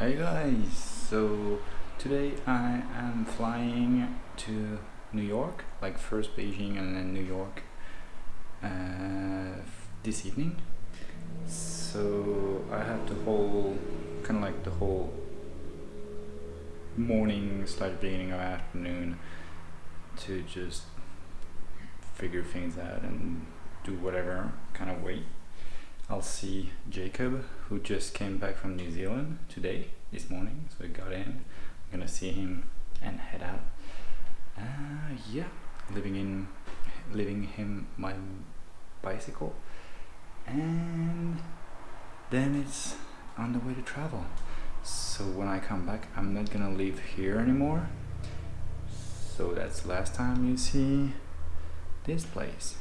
Hey guys, so today I am flying to New York, like first Beijing and then New York uh, this evening. So I have the whole, kind of like the whole morning slash beginning of afternoon to just figure things out and do whatever, kind of wait. I'll see Jacob, who just came back from New Zealand today, this morning. So he got in. I'm gonna see him and head out. Uh, yeah, living in, leaving him my bicycle, and then it's on the way to travel. So when I come back, I'm not gonna leave here anymore. So that's the last time you see this place.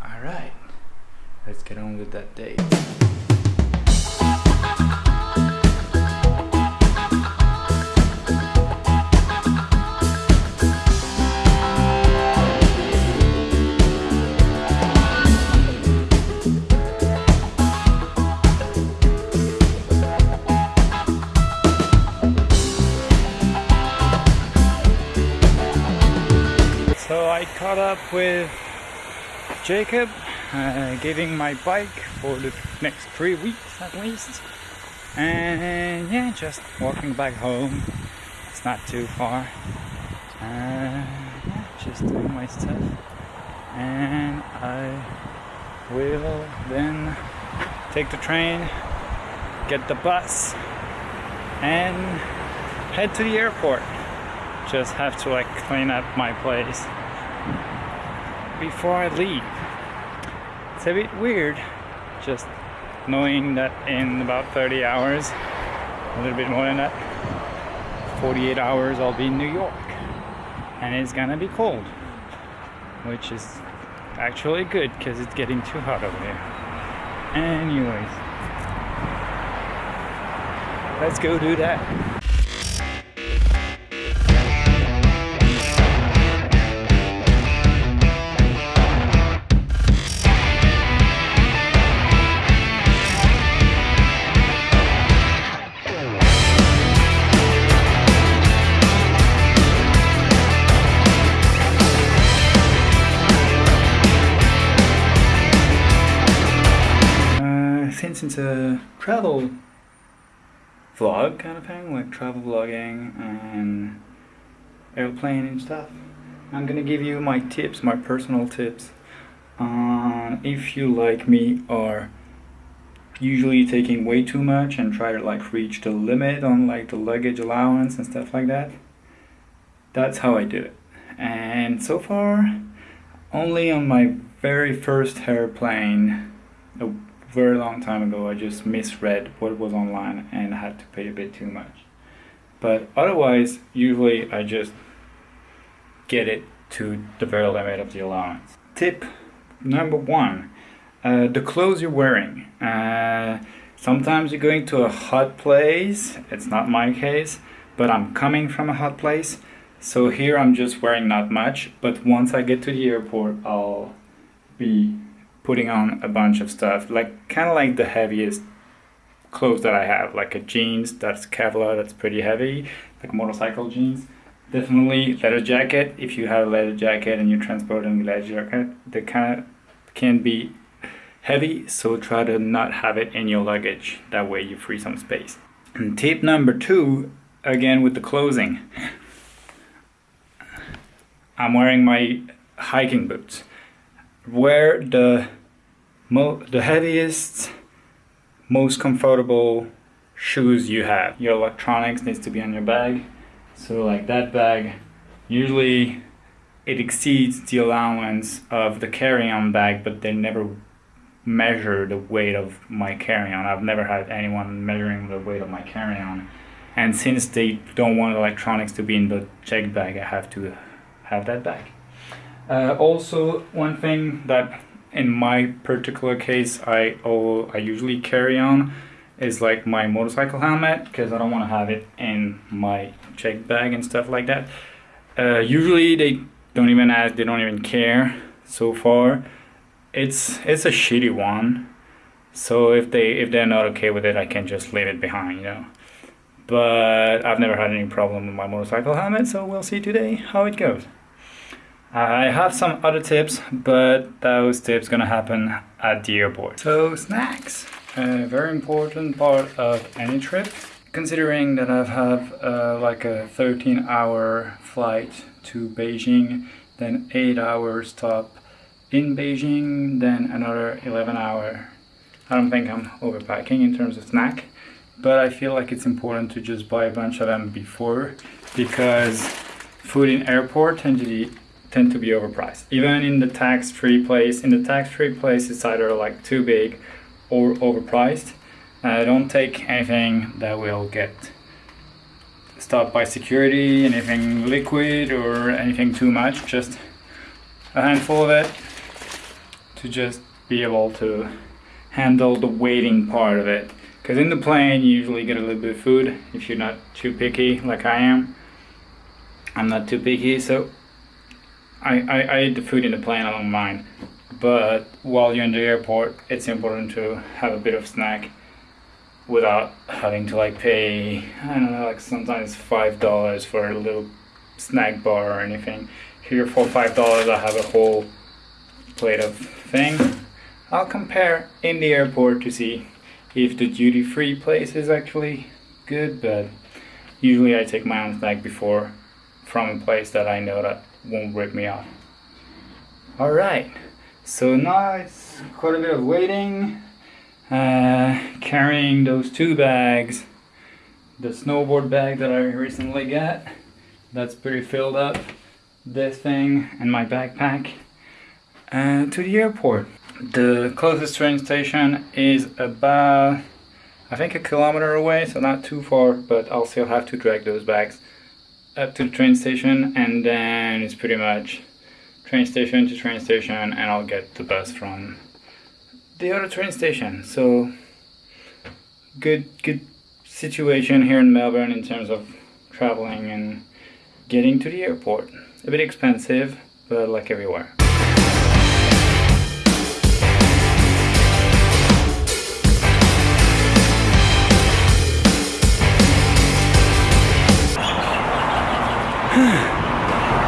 All right let's get on with that day. So I caught up with Jacob uh, getting my bike for the next three weeks at least. And yeah just walking back home. It's not too far. Uh, yeah, just doing my stuff. And I will then take the train get the bus and head to the airport. Just have to like clean up my place before I leave. It's a bit weird just knowing that in about 30 hours a little bit more than that 48 hours I'll be in New York. And it's gonna be cold which is actually good because it's getting too hot over here anyways let's go do that it's a travel vlog kind of thing, like travel vlogging and airplane and stuff, I'm gonna give you my tips, my personal tips on if you like me are usually taking way too much and try to like reach the limit on like the luggage allowance and stuff like that. That's how I do it. And so far, only on my very first airplane, very long time ago I just misread what was online and had to pay a bit too much. But otherwise, usually I just get it to the very limit of the allowance. Tip number one, uh, the clothes you're wearing. Uh, sometimes you're going to a hot place, it's not my case, but I'm coming from a hot place. So here I'm just wearing not much, but once I get to the airport, I'll be putting on a bunch of stuff, like kind of like the heaviest clothes that I have, like a jeans that's Kevlar, that's pretty heavy, like motorcycle jeans. Definitely leather jacket. If you have a leather jacket and you're transporting a leather jacket, they kind of can be heavy, so try to not have it in your luggage. That way you free some space. And tip number two, again with the clothing. I'm wearing my hiking boots. Wear the the heaviest, most comfortable shoes you have. Your electronics needs to be on your bag. So like that bag, usually it exceeds the allowance of the carry-on bag, but they never measure the weight of my carry-on. I've never had anyone measuring the weight of my carry-on. And since they don't want electronics to be in the check bag, I have to have that bag. Uh, also, one thing that in my particular case, I oh, I usually carry on is like my motorcycle helmet because I don't want to have it in my check bag and stuff like that. Uh, usually they don't even ask, they don't even care so far. It's it's a shitty one, So if they if they're not okay with it, I can just leave it behind, you know. But I've never had any problem with my motorcycle helmet, so we'll see today how it goes. I have some other tips, but those tips gonna happen at the airport. So snacks, a very important part of any trip. Considering that I've have uh, like a 13 hour flight to Beijing, then 8 hour stop in Beijing, then another 11 hour. I don't think I'm overpacking in terms of snack, but I feel like it's important to just buy a bunch of them before because food in airport tend to be, tend to be overpriced. Even in the tax-free place, in the tax-free place it's either like too big or overpriced. Uh, don't take anything that will get stopped by security, anything liquid or anything too much, just a handful of it to just be able to handle the waiting part of it. Because in the plane you usually get a little bit of food if you're not too picky like I am. I'm not too picky so I, I, I eat the food in the plane, I don't mind. But while you're in the airport it's important to have a bit of snack without having to like pay I don't know like sometimes five dollars for a little snack bar or anything. Here for five dollars I have a whole plate of thing. I'll compare in the airport to see if the duty free place is actually good, but usually I take my own snack before from a place that I know that won't rip me off. Alright, so now it's quite a bit of waiting, uh, carrying those two bags, the snowboard bag that I recently got, that's pretty filled up, this thing and my backpack, uh, to the airport. The closest train station is about, I think a kilometer away, so not too far, but I'll still have to drag those bags up to the train station and then it's pretty much train station to train station and I'll get the bus from the other train station. So good good situation here in Melbourne in terms of traveling and getting to the airport. A bit expensive, but like everywhere.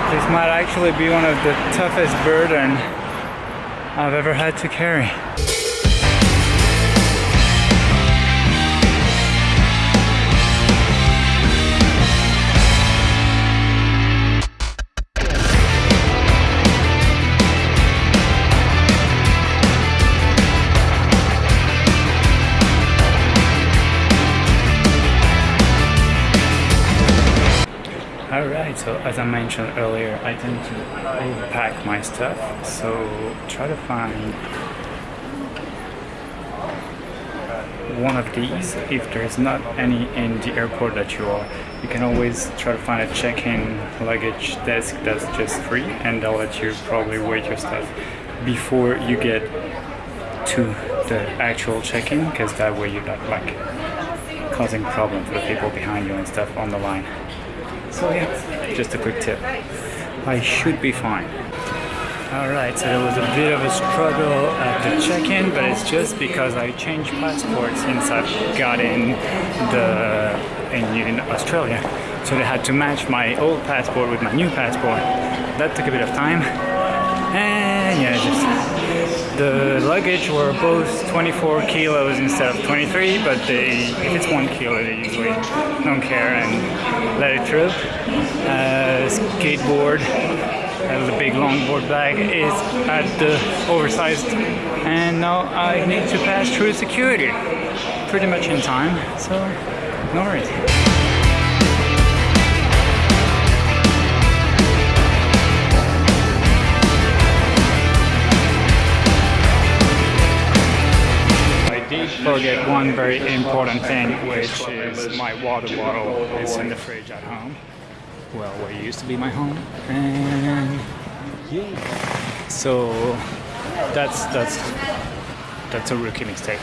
this might actually be one of the toughest burden I've ever had to carry. So as I mentioned earlier, I tend to overpack my stuff, so try to find one of these if there's not any in the airport that you are. You can always try to find a check-in luggage desk that's just free and they'll let you probably wait your stuff before you get to the actual check-in because that way you're not like causing problems for the people behind you and stuff on the line. So yeah, just a quick tip. I should be fine. Alright, so there was a bit of a struggle at the check-in, but it's just because I changed passports since I got in the in, in Australia. So they had to match my old passport with my new passport. That took a bit of time. Just the luggage were both 24 kilos instead of 23, but they, if it's one kilo, they usually don't care and let it through. Uh, skateboard, uh, the big longboard bag is at the oversized, and now I need to pass through security pretty much in time, so no worries. Forget one very important thing, which is my water bottle is in the fridge at home. Well, where it used to be my home. And. So that's that's that's a rookie mistake.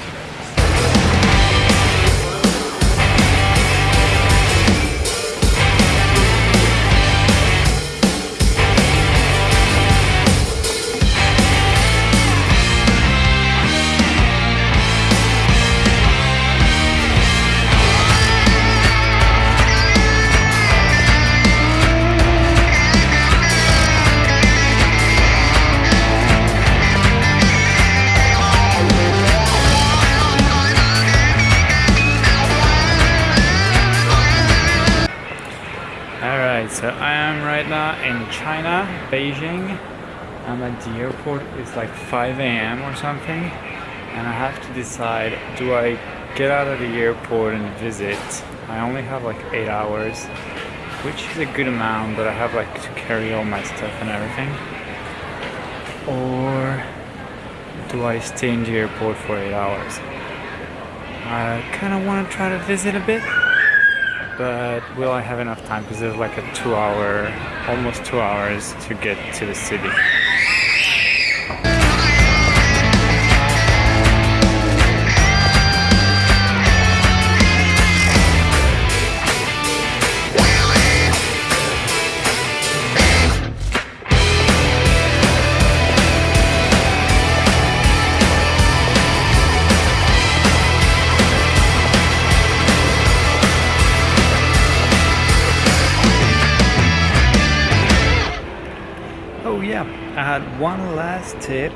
Beijing. I'm at the airport. It's like 5 a.m. or something, and I have to decide: do I get out of the airport and visit? I only have like eight hours, which is a good amount, but I have like to carry all my stuff and everything. Or do I stay in the airport for eight hours? I kind of want to try to visit a bit, but will I have enough time? Because there's like a two hour, almost two hours to get to the city. Tip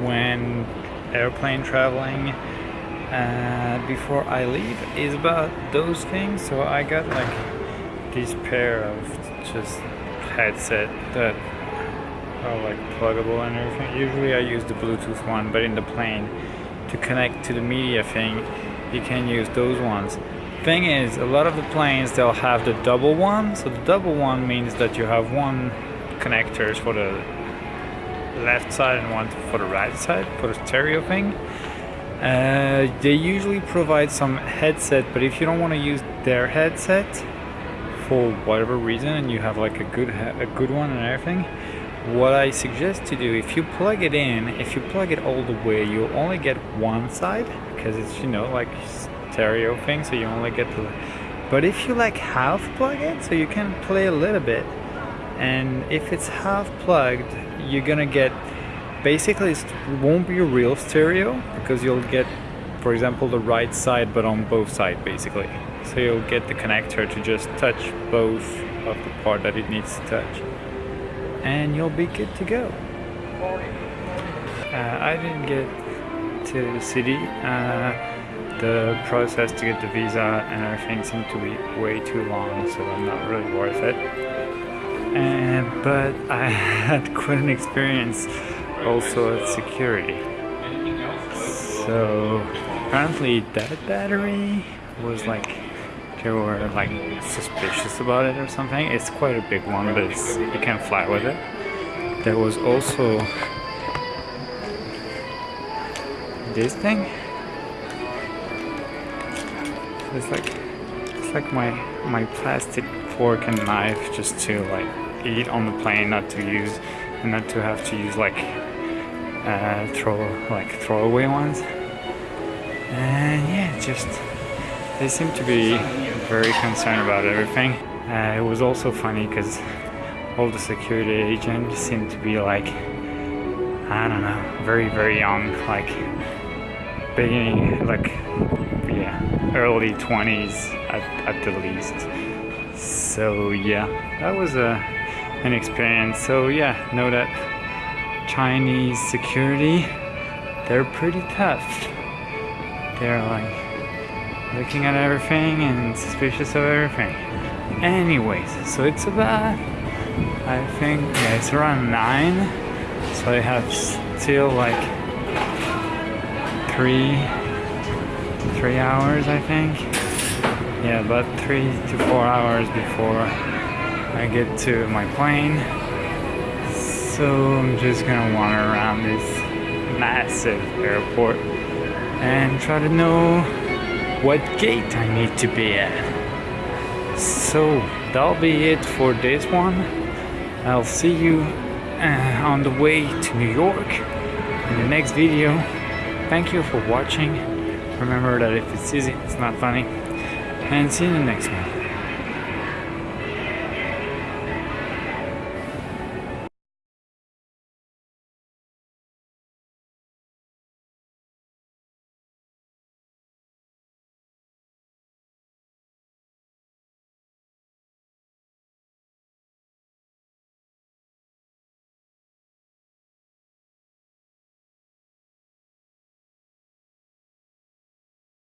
when airplane traveling uh, before I leave is about those things. So I got like this pair of just headset that are like pluggable and everything. Usually I use the Bluetooth one, but in the plane to connect to the media thing, you can use those ones. Thing is, a lot of the planes they'll have the double one. So the double one means that you have one connectors for the left side and one for the right side for the stereo thing. Uh, they usually provide some headset, but if you don't want to use their headset for whatever reason, and you have like a good a good one and everything, what I suggest to do if you plug it in, if you plug it all the way, you only get one side because it's you know like stereo thing, so you only get the. But if you like half plug it, so you can play a little bit and if it's half plugged you're gonna get basically it won't be a real stereo because you'll get for example the right side but on both sides basically. So you'll get the connector to just touch both of the part that it needs to touch. And you'll be good to go. Uh, I didn't get to the city uh, the process to get the visa and everything seemed to be way too long so I'm not really worth it but I had quite an experience also at security. So apparently that battery was like they were like suspicious about it or something. It's quite a big one, but you can fly with it. There was also this thing. It's like it's like my my plastic fork and knife just to like eat on the plane, not to use, and not to have to use like uh, throw like throwaway ones. And yeah, just they seem to be very concerned about everything. Uh, it was also funny because all the security agents seemed to be like I don't know, very very young, like beginning like yeah, early 20s at, at the least. So yeah, that was a an experience. So yeah, know that Chinese security, they're pretty tough. They're like looking at everything and suspicious of everything. Anyways, so it's about, I think, yeah, it's around 9. So I have still like three, three hours, I think. Yeah, about three to four hours before I get to my plane. So I'm just gonna wander around this massive airport and try to know what gate I need to be at. So that'll be it for this one. I'll see you uh, on the way to New York in the next video. Thank you for watching. Remember that if it's easy, it's not funny. And see you in the next one.